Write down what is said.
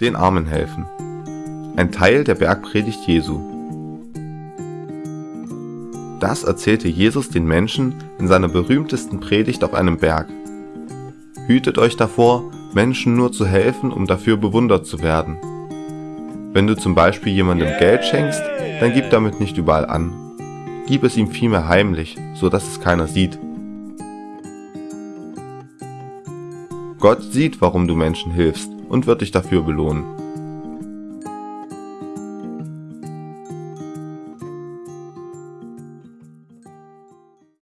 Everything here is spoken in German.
Den Armen helfen. Ein Teil der Bergpredigt Jesu. Das erzählte Jesus den Menschen in seiner berühmtesten Predigt auf einem Berg. Hütet euch davor, Menschen nur zu helfen, um dafür bewundert zu werden. Wenn du zum Beispiel jemandem Geld schenkst, dann gib damit nicht überall an. Gib es ihm vielmehr heimlich, so dass es keiner sieht. Gott sieht, warum du Menschen hilfst und wird dich dafür belohnen.